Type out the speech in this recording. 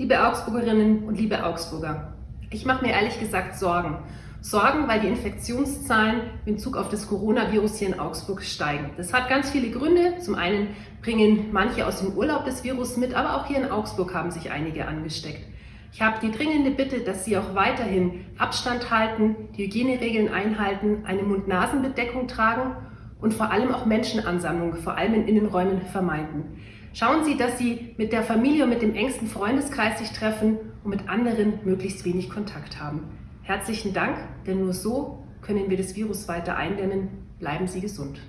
Liebe Augsburgerinnen und liebe Augsburger, ich mache mir ehrlich gesagt Sorgen. Sorgen, weil die Infektionszahlen in Bezug auf das Coronavirus hier in Augsburg steigen. Das hat ganz viele Gründe. Zum einen bringen manche aus dem Urlaub das Virus mit, aber auch hier in Augsburg haben sich einige angesteckt. Ich habe die dringende Bitte, dass Sie auch weiterhin Abstand halten, die Hygieneregeln einhalten, eine Mund-Nasen-Bedeckung tragen und vor allem auch Menschenansammlungen, vor allem in Innenräumen, vermeiden. Schauen Sie, dass Sie mit der Familie und mit dem engsten Freundeskreis sich treffen und mit anderen möglichst wenig Kontakt haben. Herzlichen Dank, denn nur so können wir das Virus weiter eindämmen. Bleiben Sie gesund.